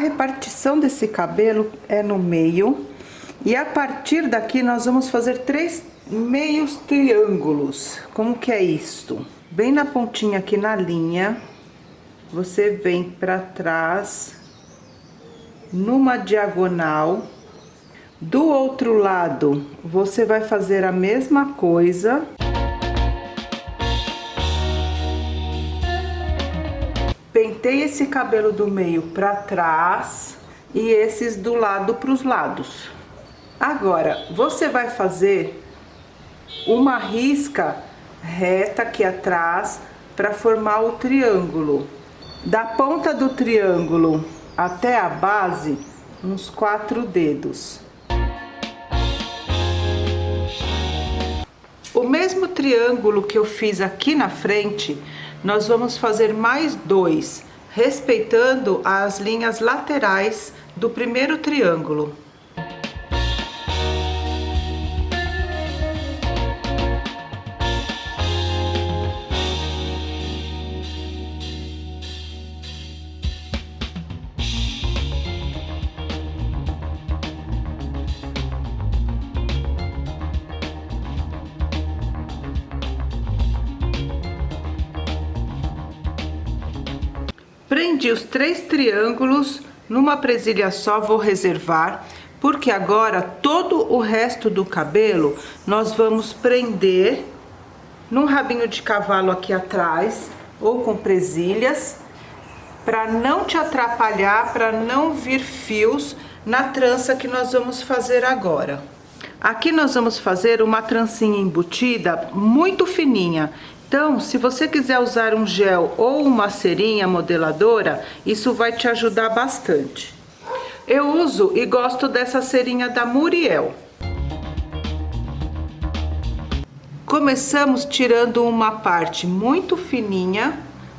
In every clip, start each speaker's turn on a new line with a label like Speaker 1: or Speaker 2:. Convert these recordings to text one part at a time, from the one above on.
Speaker 1: repartição desse cabelo é no meio. E a partir daqui nós vamos fazer três meios triângulos. Como que é isto? Bem na pontinha aqui na linha, você vem pra trás, numa diagonal. Do outro lado, você vai fazer a mesma coisa. Pentei esse cabelo do meio pra trás e esses do lado pros lados. Agora, você vai fazer uma risca reta aqui atrás para formar o triângulo. Da ponta do triângulo até a base, uns quatro dedos. O mesmo triângulo que eu fiz aqui na frente, nós vamos fazer mais dois, respeitando as linhas laterais do primeiro triângulo. Prendi os três triângulos numa presilha só, vou reservar, porque agora todo o resto do cabelo nós vamos prender num rabinho de cavalo aqui atrás, ou com presilhas, para não te atrapalhar, para não vir fios na trança que nós vamos fazer agora. Aqui nós vamos fazer uma trancinha embutida muito fininha. Então, se você quiser usar um gel ou uma cerinha modeladora, isso vai te ajudar bastante. Eu uso e gosto dessa cerinha da Muriel. Começamos tirando uma parte muito fininha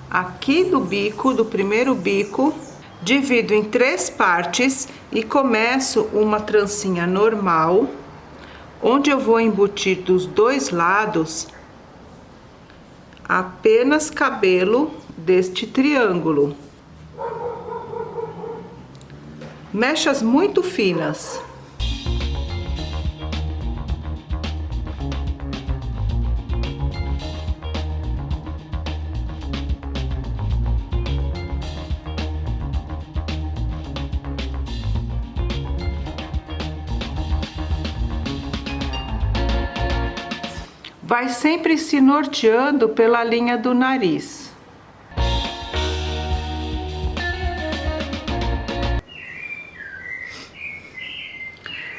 Speaker 1: aqui do bico, do primeiro bico, divido em três partes e começo uma trancinha normal, onde eu vou embutir dos dois lados apenas cabelo deste triângulo. Mechas muito finas. Vai sempre se norteando pela linha do nariz.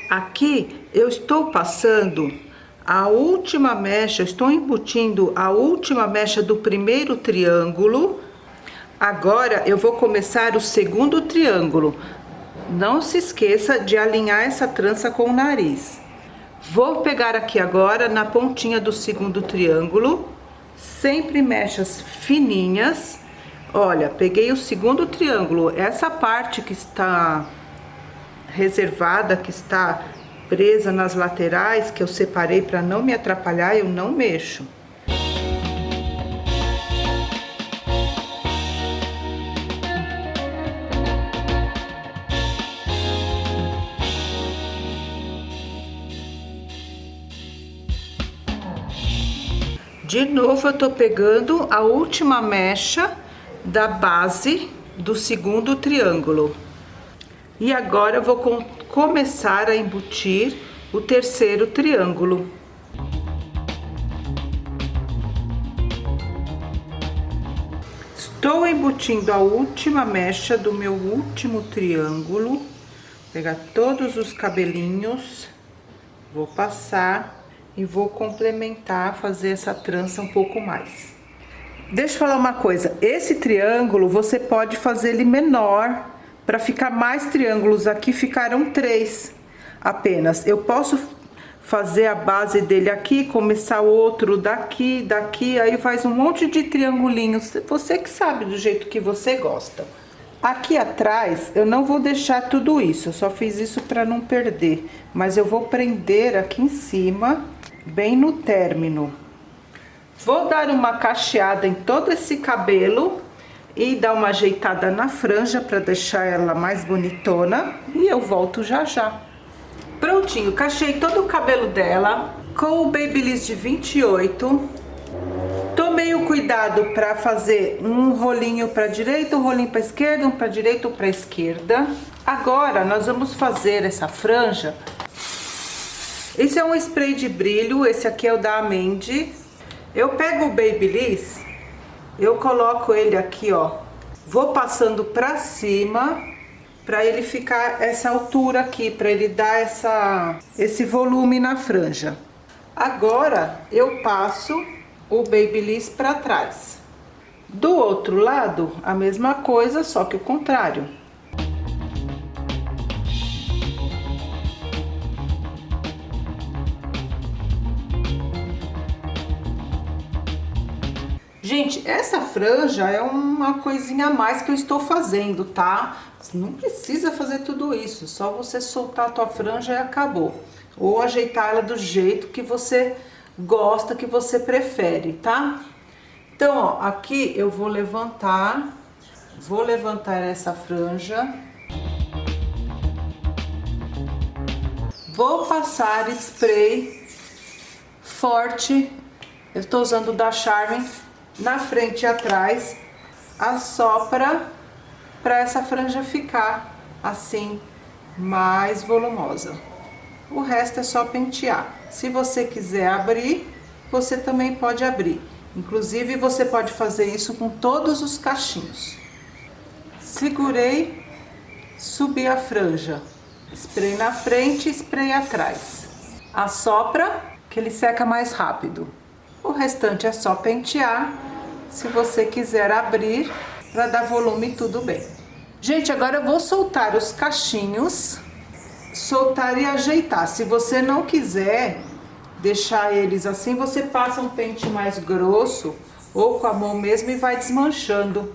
Speaker 1: Aqui eu estou passando a última mecha, estou embutindo a última mecha do primeiro triângulo. Agora eu vou começar o segundo triângulo. Não se esqueça de alinhar essa trança com o nariz. Vou pegar aqui agora na pontinha do segundo triângulo, sempre mechas fininhas. Olha, peguei o segundo triângulo, essa parte que está reservada, que está presa nas laterais, que eu separei para não me atrapalhar, eu não mexo. De novo, eu tô pegando a última mecha da base do segundo triângulo. E agora eu vou com, começar a embutir o terceiro triângulo. Estou embutindo a última mecha do meu último triângulo. Vou pegar todos os cabelinhos, vou passar e vou complementar, fazer essa trança um pouco mais. Deixa eu falar uma coisa, esse triângulo você pode fazer ele menor, para ficar mais triângulos, aqui ficaram três apenas. Eu posso fazer a base dele aqui, começar outro daqui, daqui, aí faz um monte de triangulinhos, você que sabe do jeito que você gosta. Aqui atrás, eu não vou deixar tudo isso, eu só fiz isso para não perder, mas eu vou prender aqui em cima bem no término. Vou dar uma cacheada em todo esse cabelo e dar uma ajeitada na franja para deixar ela mais bonitona e eu volto já já. Prontinho, cachei todo o cabelo dela com o Babyliss de 28. Tomei o cuidado para fazer um rolinho para direita, um rolinho para esquerda, um para direita, um para esquerda. Agora nós vamos fazer essa franja. Esse é um spray de brilho, esse aqui é o da Amendi. Eu pego o Babyliss eu coloco ele aqui, ó, vou passando pra cima, pra ele ficar essa altura aqui, pra ele dar essa, esse volume na franja. Agora, eu passo o Babyliss pra trás. Do outro lado, a mesma coisa, só que o contrário. Gente, essa franja é uma coisinha a mais que eu estou fazendo, tá? Você não precisa fazer tudo isso, só você soltar a tua franja e acabou. Ou ajeitar ela do jeito que você gosta, que você prefere, tá? Então, ó, aqui eu vou levantar, vou levantar essa franja. Vou passar spray forte, eu estou usando da Charmin na frente e atrás, assopra para essa franja ficar assim, mais volumosa. O resto é só pentear. Se você quiser abrir, você também pode abrir. Inclusive, você pode fazer isso com todos os cachinhos. Segurei, subi a franja. Spray na frente, spray atrás. Assopra, que ele seca mais rápido. O restante é só pentear. Se você quiser abrir, para dar volume, tudo bem. Gente, agora eu vou soltar os cachinhos, soltar e ajeitar. Se você não quiser deixar eles assim, você passa um pente mais grosso ou com a mão mesmo e vai desmanchando.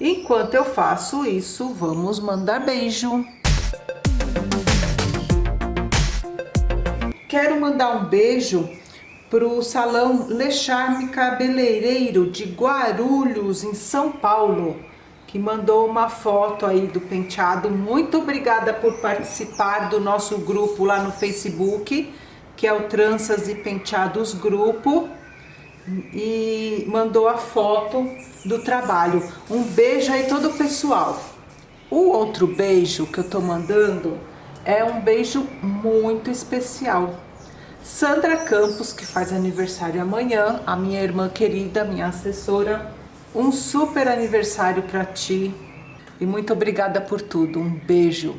Speaker 1: Enquanto eu faço isso, vamos mandar beijo. Quero mandar um beijo para o Salão Le Charme Cabeleireiro de Guarulhos, em São Paulo, que mandou uma foto aí do penteado. Muito obrigada por participar do nosso grupo lá no Facebook, que é o Tranças e Penteados Grupo, e mandou a foto do trabalho. Um beijo aí todo o pessoal. O outro beijo que eu tô mandando é um beijo muito especial Sandra Campos, que faz aniversário amanhã, a minha irmã querida, minha assessora. Um super aniversário para ti e muito obrigada por tudo. Um beijo.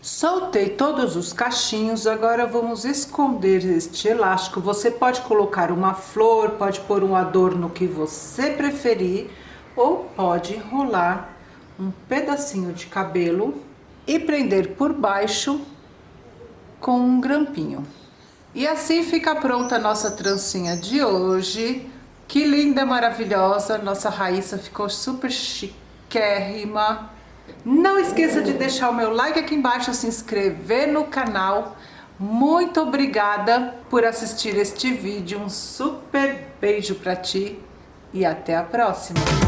Speaker 1: Soltei todos os cachinhos, agora vamos esconder este elástico. Você pode colocar uma flor, pode pôr um adorno que você preferir, ou pode enrolar um pedacinho de cabelo e prender por baixo com um grampinho. E assim fica pronta a nossa trancinha de hoje. Que linda, maravilhosa. Nossa Raíssa ficou super chiquérrima. Não esqueça de deixar o meu like aqui embaixo, se inscrever no canal. Muito obrigada por assistir este vídeo. Um super beijo pra ti e até a próxima.